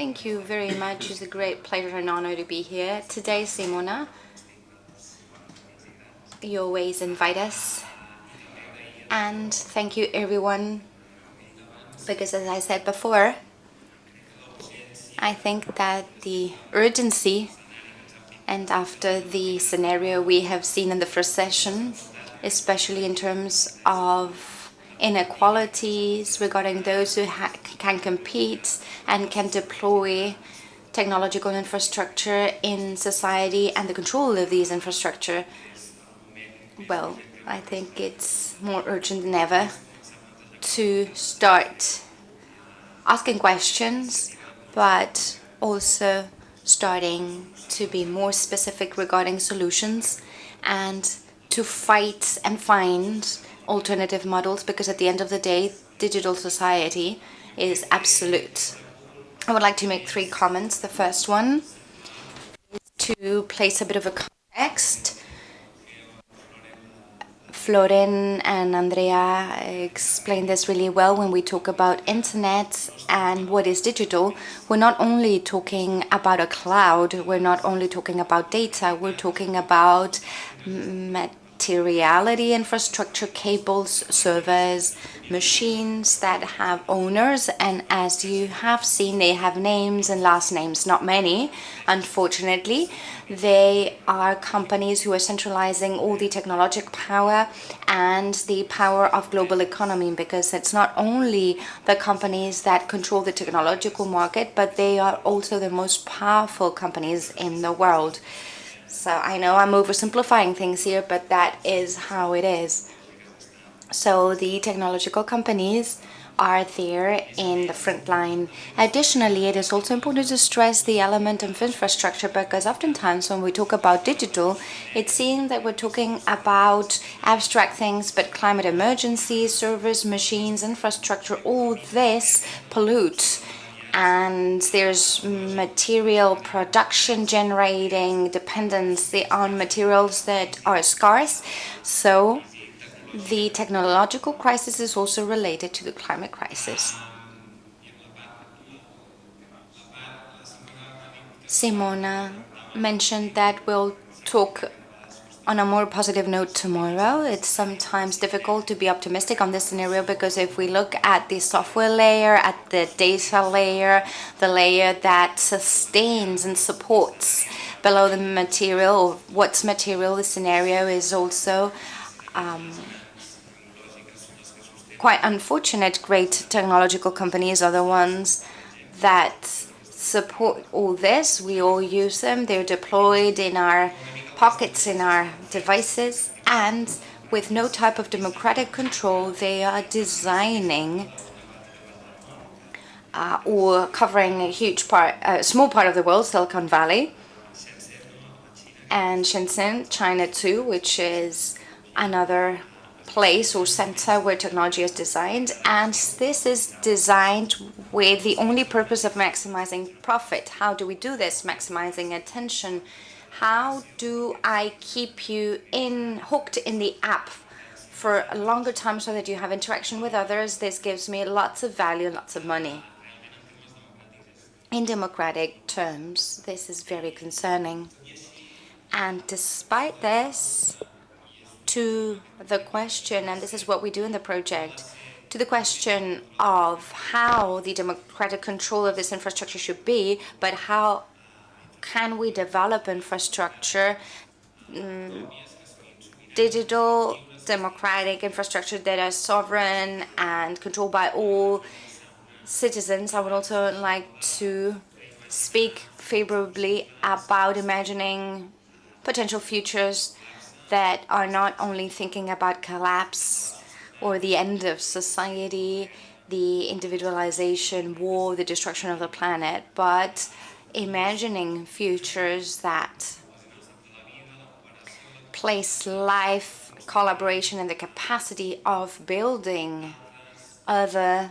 Thank you very much. It's a great pleasure and honor to be here. Today, Simona, you always invite us. And thank you everyone, because as I said before, I think that the urgency and after the scenario we have seen in the first session, especially in terms of inequalities regarding those who can compete and can deploy technological infrastructure in society and the control of these infrastructure, well, I think it's more urgent than ever to start asking questions but also starting to be more specific regarding solutions and to fight and find alternative models because at the end of the day digital society is absolute. I would like to make three comments. The first one is to place a bit of a context Florin and Andrea explained this really well when we talk about internet and what is digital. We're not only talking about a cloud, we're not only talking about data, we're talking about materiality infrastructure, cables, servers, machines that have owners. And as you have seen they have names and last names not many unfortunately. They are companies who are centralizing all the technological power and the power of global economy because it's not only the companies that control the technological market but they are also the most powerful companies in the world so I know I'm oversimplifying things here but that is how it is so the technological companies are there in the front line. Additionally, it is also important to stress the element of infrastructure because oftentimes when we talk about digital, it seems that we're talking about abstract things, but climate emergency, servers, machines, infrastructure, all this pollutes and there's material production generating dependency on materials that are scarce. So the technological crisis is also related to the climate crisis. Simona mentioned that we'll talk on a more positive note tomorrow. It's sometimes difficult to be optimistic on this scenario because if we look at the software layer, at the data layer, the layer that sustains and supports below the material, or what's material, the scenario is also um, quite unfortunate great technological companies are the ones that support all this. We all use them. They're deployed in our pockets, in our devices, and with no type of democratic control, they are designing uh, or covering a huge part, a small part of the world, Silicon Valley, and Shenzhen, China too, which is another place or center where technology is designed and this is designed with the only purpose of maximizing profit. How do we do this? Maximizing attention. How do I keep you in hooked in the app for a longer time so that you have interaction with others? This gives me lots of value, and lots of money. In democratic terms, this is very concerning. And despite this, to the question, and this is what we do in the project, to the question of how the democratic control of this infrastructure should be, but how can we develop infrastructure, um, digital democratic infrastructure that is sovereign and controlled by all citizens. I would also like to speak favorably about imagining potential futures that are not only thinking about collapse or the end of society, the individualization, war, the destruction of the planet, but imagining futures that place life, collaboration, and the capacity of building other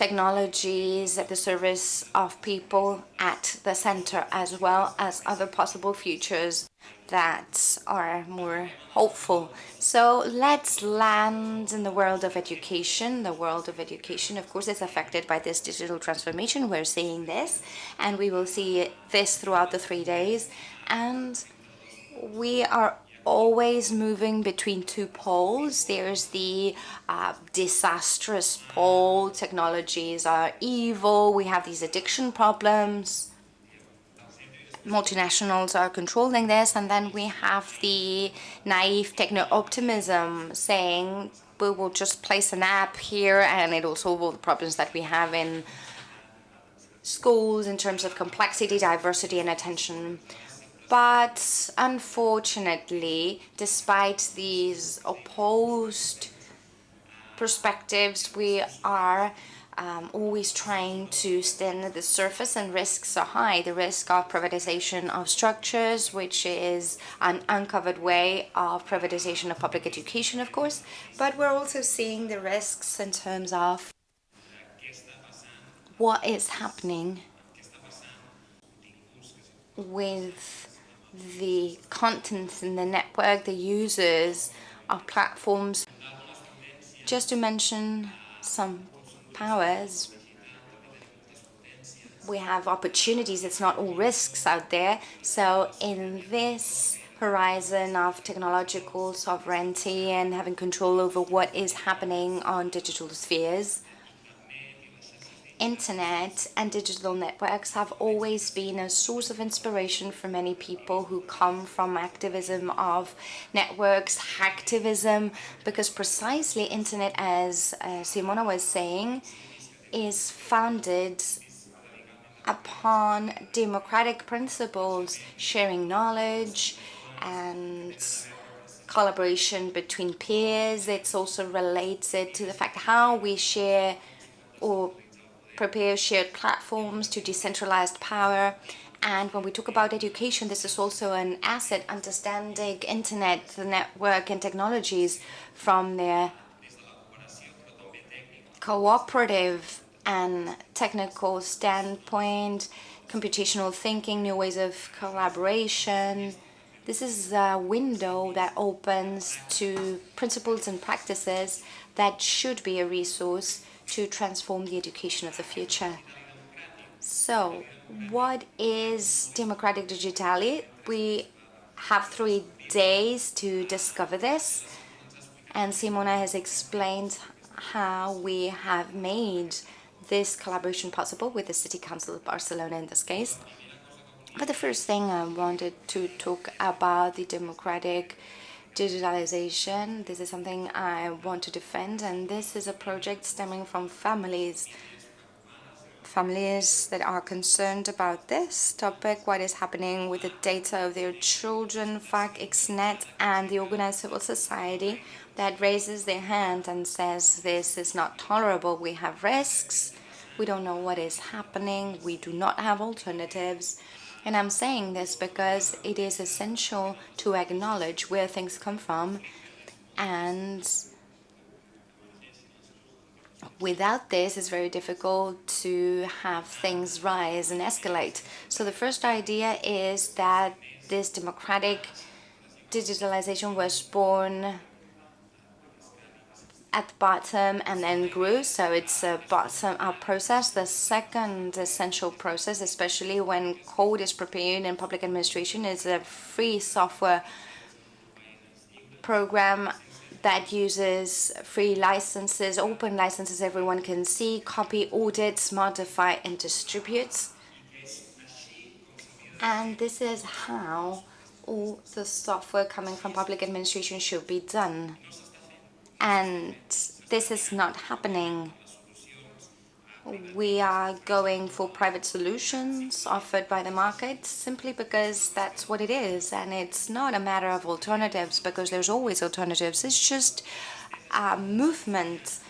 technologies at the service of people at the center as well as other possible futures that are more hopeful. So let's land in the world of education. The world of education, of course, is affected by this digital transformation. We're seeing this, and we will see this throughout the three days. And we are always moving between two poles. There's the uh, disastrous pole, technologies are evil, we have these addiction problems, multinationals are controlling this, and then we have the naive techno-optimism saying we will just place an app here and it will solve all the problems that we have in schools in terms of complexity, diversity, and attention. But unfortunately, despite these opposed perspectives, we are um, always trying to stand at the surface and risks are high. The risk of privatization of structures, which is an uncovered way of privatization of public education, of course, but we're also seeing the risks in terms of what is happening with the content in the network, the users of platforms. Just to mention some powers, we have opportunities, it's not all risks out there. So in this horizon of technological sovereignty and having control over what is happening on digital spheres, internet and digital networks have always been a source of inspiration for many people who come from activism of networks, hacktivism, because precisely internet, as uh, Simona was saying, is founded upon democratic principles, sharing knowledge and collaboration between peers. It's also related to the fact how we share or prepare shared platforms to decentralized power. And when we talk about education, this is also an asset, understanding internet, the network and technologies from their cooperative and technical standpoint, computational thinking, new ways of collaboration. This is a window that opens to principles and practices that should be a resource to transform the education of the future. So, what is democratic digitality? We have three days to discover this, and Simona has explained how we have made this collaboration possible with the City Council of Barcelona in this case. But the first thing I wanted to talk about the democratic digitalization. This is something I want to defend and this is a project stemming from families families that are concerned about this topic, what is happening with the data of their children, FAC, XNet and the organized civil society that raises their hand and says this is not tolerable, we have risks, we don't know what is happening, we do not have alternatives and I'm saying this because it is essential to acknowledge where things come from and without this it's very difficult to have things rise and escalate. So the first idea is that this democratic digitalization was born at the bottom and then grew. So it's a bottom up process. The second essential process especially when code is prepared in public administration is a free software program that uses free licenses open licenses everyone can see copy audits modify and distributes and this is how all the software coming from public administration should be done and this is not happening. We are going for private solutions offered by the market simply because that's what it is and it's not a matter of alternatives because there's always alternatives. It's just a movement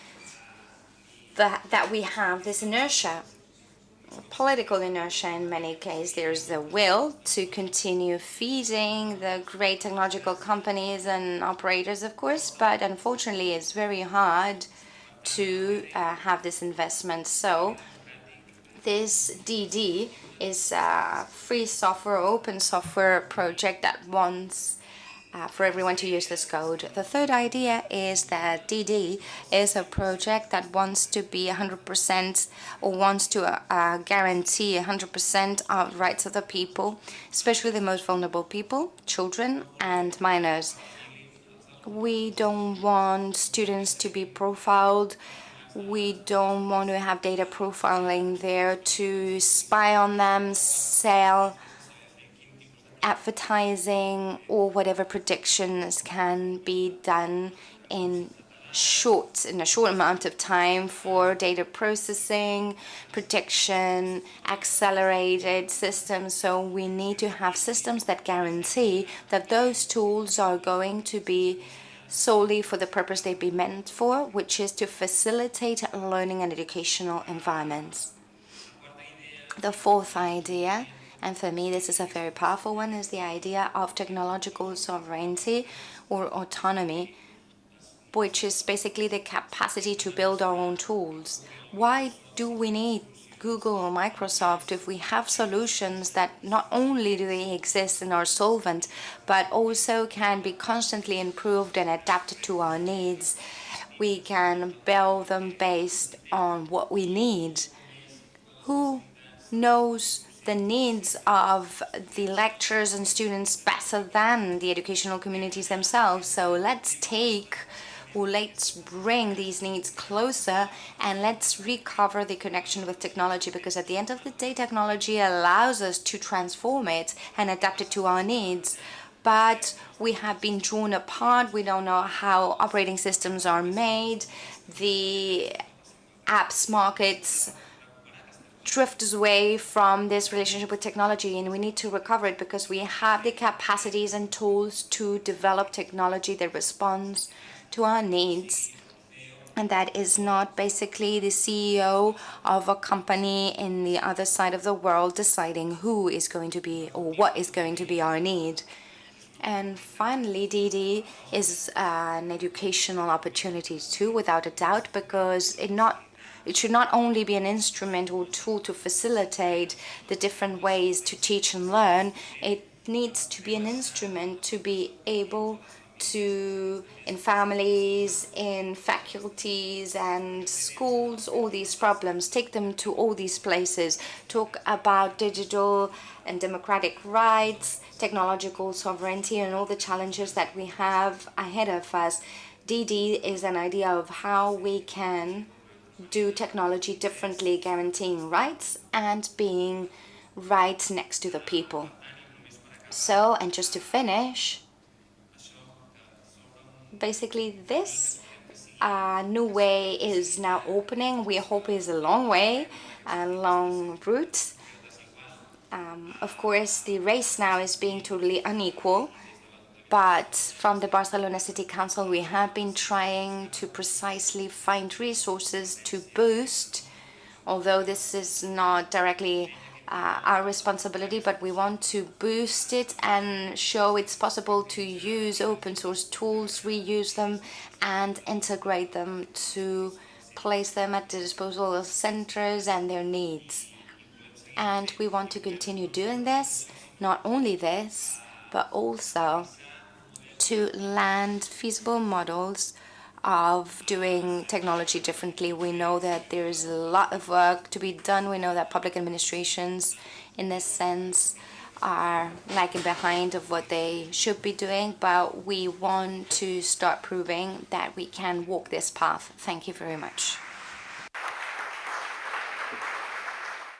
that, that we have, this inertia political inertia in many cases. There's the will to continue feeding the great technological companies and operators, of course, but unfortunately it's very hard to uh, have this investment. So This DD is a free software, open software project that wants uh, for everyone to use this code. The third idea is that DD is a project that wants to be 100% or wants to uh, guarantee 100% of rights of the people, especially the most vulnerable people, children and minors. We don't want students to be profiled. We don't want to have data profiling there to spy on them, sell advertising or whatever predictions can be done in short in a short amount of time for data processing, prediction, accelerated systems. So we need to have systems that guarantee that those tools are going to be solely for the purpose they'd be meant for, which is to facilitate learning and educational environments. The fourth idea and for me, this is a very powerful one, is the idea of technological sovereignty or autonomy, which is basically the capacity to build our own tools. Why do we need Google or Microsoft if we have solutions that not only do they exist and are solvent, but also can be constantly improved and adapted to our needs. We can build them based on what we need. Who knows the needs of the lecturers and students better than the educational communities themselves. So let's take or let's bring these needs closer and let's recover the connection with technology because at the end of the day technology allows us to transform it and adapt it to our needs. But we have been drawn apart. We don't know how operating systems are made. The apps markets drift away from this relationship with technology and we need to recover it because we have the capacities and tools to develop technology that responds to our needs and that is not basically the CEO of a company in the other side of the world deciding who is going to be or what is going to be our need. And finally, DD is an educational opportunity too, without a doubt, because it not it should not only be an instrument or tool to facilitate the different ways to teach and learn, it needs to be an instrument to be able to, in families, in faculties and schools, all these problems, take them to all these places, talk about digital and democratic rights, technological sovereignty and all the challenges that we have ahead of us. DD is an idea of how we can do technology differently, guaranteeing rights and being right next to the people. So, and just to finish, basically this uh, new way is now opening. We hope is a long way, a long route. Um, of course, the race now is being totally unequal but from the Barcelona City Council we have been trying to precisely find resources to boost although this is not directly uh, our responsibility but we want to boost it and show it's possible to use open source tools reuse them and integrate them to place them at the disposal of centers and their needs. And we want to continue doing this not only this but also to land feasible models of doing technology differently. We know that there is a lot of work to be done. We know that public administrations, in this sense, are lagging behind of what they should be doing, but we want to start proving that we can walk this path. Thank you very much.